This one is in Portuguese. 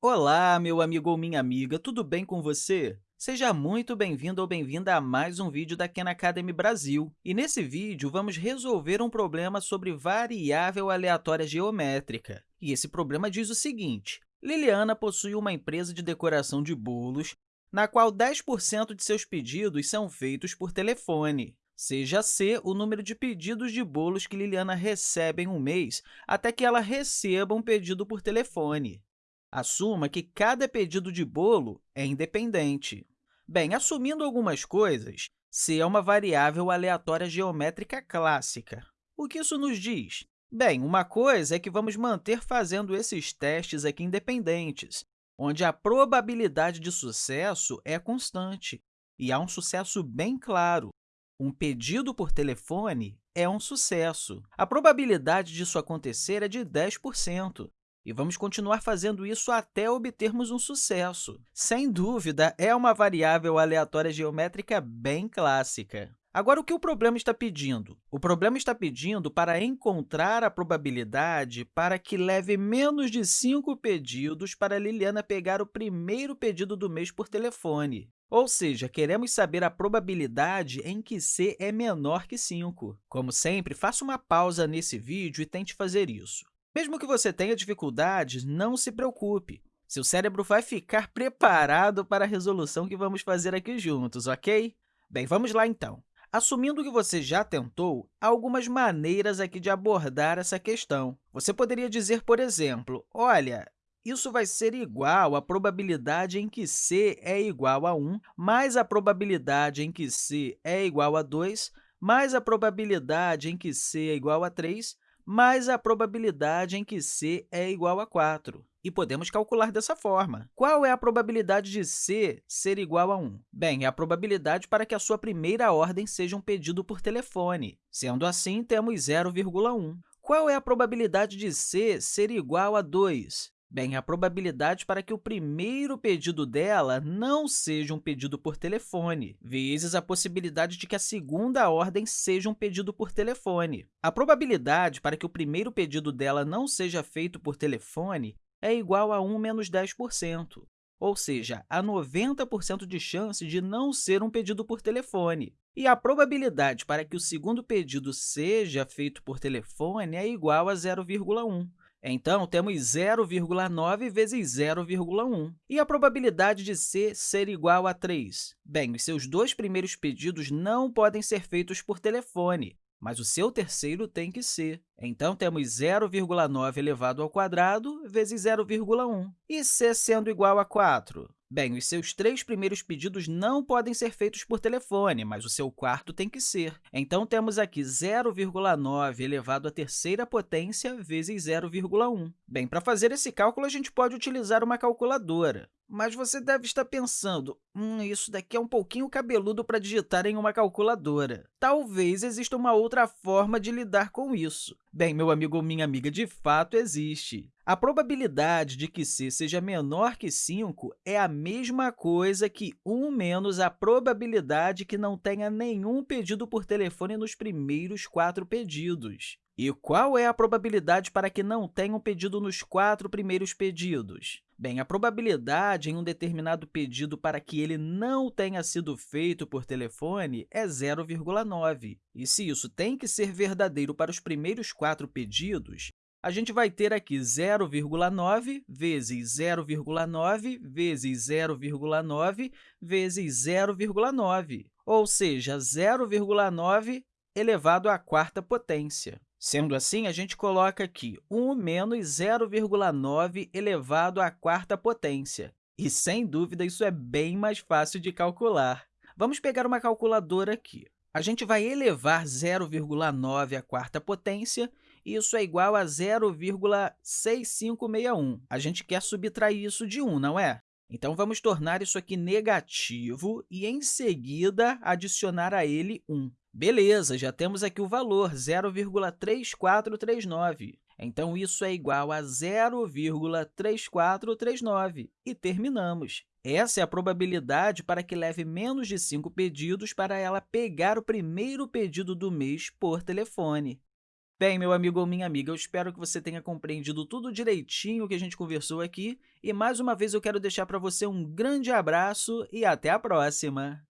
Olá, meu amigo ou minha amiga, tudo bem com você? Seja muito bem-vindo ou bem-vinda a mais um vídeo da Khan Academy Brasil. E nesse vídeo, vamos resolver um problema sobre variável aleatória geométrica. E esse problema diz o seguinte, Liliana possui uma empresa de decoração de bolos, na qual 10% de seus pedidos são feitos por telefone. Seja C o número de pedidos de bolos que Liliana recebe em um mês até que ela receba um pedido por telefone. Assuma que cada pedido de bolo é independente. Bem, assumindo algumas coisas, C é uma variável aleatória geométrica clássica. O que isso nos diz? Bem, uma coisa é que vamos manter fazendo esses testes aqui independentes, onde a probabilidade de sucesso é constante, e há um sucesso bem claro. Um pedido por telefone é um sucesso. A probabilidade disso acontecer é de 10%, e vamos continuar fazendo isso até obtermos um sucesso. Sem dúvida, é uma variável aleatória geométrica bem clássica. Agora, o que o problema está pedindo? O problema está pedindo para encontrar a probabilidade para que leve menos de 5 pedidos para Liliana pegar o primeiro pedido do mês por telefone. Ou seja, queremos saber a probabilidade em que c é menor que 5. Como sempre, faça uma pausa nesse vídeo e tente fazer isso. Mesmo que você tenha dificuldades, não se preocupe. Seu cérebro vai ficar preparado para a resolução que vamos fazer aqui juntos, ok? Bem, vamos lá, então. Assumindo que você já tentou, há algumas maneiras aqui de abordar essa questão. Você poderia dizer, por exemplo, olha, isso vai ser igual à probabilidade em que c é igual a 1, mais a probabilidade em que c é igual a 2, mais a probabilidade em que c é igual a 3, mais a probabilidade em que c é igual a 4. E podemos calcular dessa forma. Qual é a probabilidade de c ser igual a 1? Bem, é a probabilidade para que a sua primeira ordem seja um pedido por telefone. Sendo assim, temos 0,1. Qual é a probabilidade de c ser igual a 2? Bem, a probabilidade para que o primeiro pedido dela não seja um pedido por telefone, vezes a possibilidade de que a segunda ordem seja um pedido por telefone. A probabilidade para que o primeiro pedido dela não seja feito por telefone é igual a 1 menos 10%, ou seja, há 90% de chance de não ser um pedido por telefone. E a probabilidade para que o segundo pedido seja feito por telefone é igual a 0,1. Então, temos 0,9 vezes 0,1. E a probabilidade de c ser igual a 3? Bem, os seus dois primeiros pedidos não podem ser feitos por telefone, mas o seu terceiro tem que ser. Então, temos 0,9 elevado ao quadrado vezes 0,1. E c sendo igual a 4? Bem, os seus três primeiros pedidos não podem ser feitos por telefone, mas o seu quarto tem que ser. Então, temos aqui 0,9 elevado à terceira potência vezes 0,1. Bem, para fazer esse cálculo, a gente pode utilizar uma calculadora. Mas você deve estar pensando, hum, isso daqui é um pouquinho cabeludo para digitar em uma calculadora. Talvez exista uma outra forma de lidar com isso. Bem, meu amigo ou minha amiga, de fato existe. A probabilidade de que c seja menor que 5 é a mesma coisa que 1 menos a probabilidade que não tenha nenhum pedido por telefone nos primeiros quatro pedidos. E qual é a probabilidade para que não tenha um pedido nos quatro primeiros pedidos? Bem, a probabilidade em um determinado pedido para que ele não tenha sido feito por telefone é 0,9. E se isso tem que ser verdadeiro para os primeiros quatro pedidos, a gente vai ter aqui 0,9 vezes 0,9 vezes 0,9 vezes 0,9, ou seja, 0,9 elevado à quarta potência. Sendo assim, a gente coloca aqui 1 menos 0,9 elevado à quarta potência. E, sem dúvida, isso é bem mais fácil de calcular. Vamos pegar uma calculadora aqui. A gente vai elevar 0,9 à quarta potência, e isso é igual a 0,6561. A gente quer subtrair isso de 1, não é? Então, vamos tornar isso aqui negativo e, em seguida, adicionar a ele 1. Beleza, já temos aqui o valor, 0,3439. Então, isso é igual a 0,3439. E terminamos. Essa é a probabilidade para que leve menos de 5 pedidos para ela pegar o primeiro pedido do mês por telefone. Bem, meu amigo ou minha amiga, eu espero que você tenha compreendido tudo direitinho que a gente conversou aqui e, mais uma vez, eu quero deixar para você um grande abraço e até a próxima!